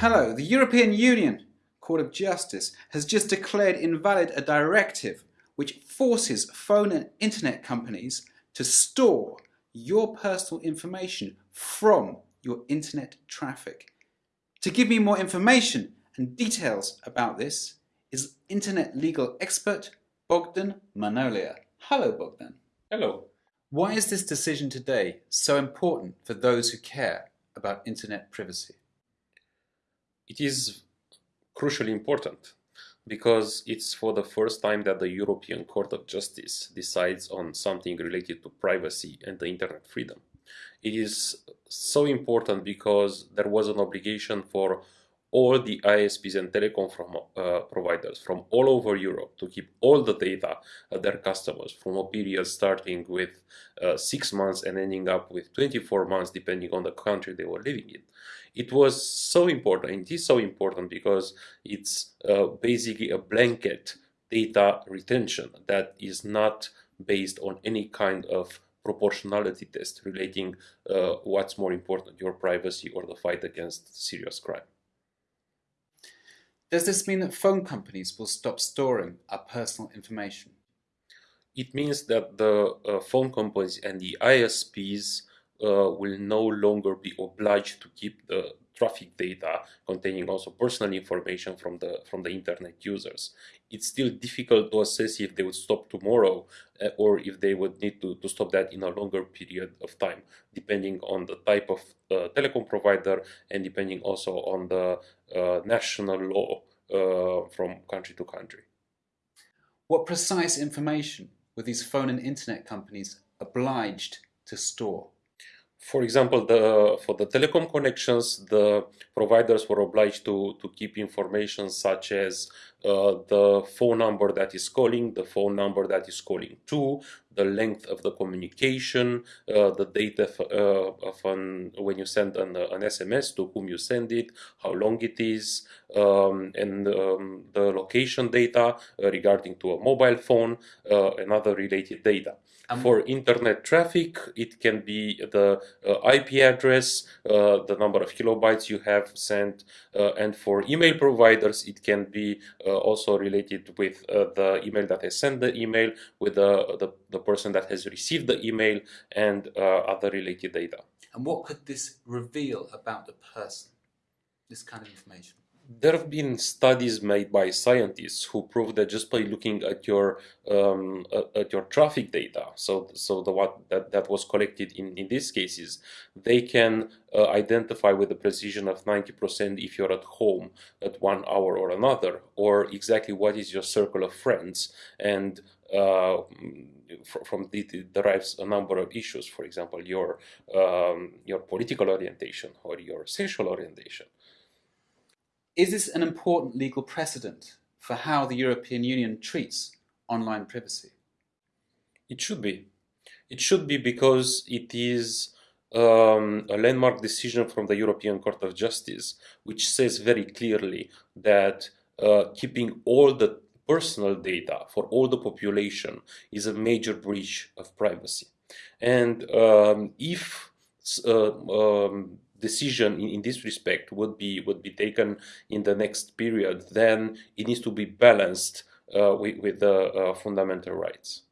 Hello, the European Union Court of Justice has just declared invalid a directive which forces phone and internet companies to store your personal information from your internet traffic. To give me more information and details about this is internet legal expert Bogdan Manolea. Hello Bogdan. Hello. Why is this decision today so important for those who care about internet privacy? It is crucially important because it's for the first time that the European Court of Justice decides on something related to privacy and the internet freedom. It is so important because there was an obligation for all the ISPs and telecom from, uh, providers from all over Europe to keep all the data of their customers from a period starting with uh, six months and ending up with 24 months depending on the country they were living in. It was so important, it is so important because it's uh, basically a blanket data retention that is not based on any kind of proportionality test relating uh, what's more important, your privacy or the fight against serious crime. Does this mean that phone companies will stop storing our personal information? It means that the uh, phone companies and the ISPs uh, will no longer be obliged to keep the traffic data containing also personal information from the from the internet users. It's still difficult to assess if they would stop tomorrow uh, or if they would need to, to stop that in a longer period of time, depending on the type of uh, telecom provider and depending also on the uh, national law uh, from country to country. What precise information were these phone and internet companies obliged to store? For example, the, for the telecom connections, the providers were obliged to, to keep information such as uh, the phone number that is calling, the phone number that is calling to, the length of the communication, uh, the date of, uh, of an, when you send an, an, SMS, to whom you send it, how long it is, um, and um, the location data uh, regarding to a mobile phone uh, and other related data. Um, For internet traffic, it can be the uh, IP address, uh, the number of kilobytes you have sent, uh, and for email providers, it can be uh, also related with uh, the email that has sent the email, with the, the, the person that has received the email, and uh, other related data. And what could this reveal about the person, this kind of information? There have been studies made by scientists who prove that just by looking at your um, at your traffic data, so so the what that, that was collected in in these cases, they can uh, identify with a precision of 90% if you're at home at one hour or another, or exactly what is your circle of friends, and uh, from it derives a number of issues. For example, your um, your political orientation or your sexual orientation. Is this an important legal precedent for how the European Union treats online privacy? It should be. It should be because it is um, a landmark decision from the European Court of Justice, which says very clearly that uh, keeping all the personal data for all the population is a major breach of privacy. And um, if uh, um, decision in, in, this respect would be would be taken in the next period, then it needs to be balanced uh, with, with the uh, fundamental rights.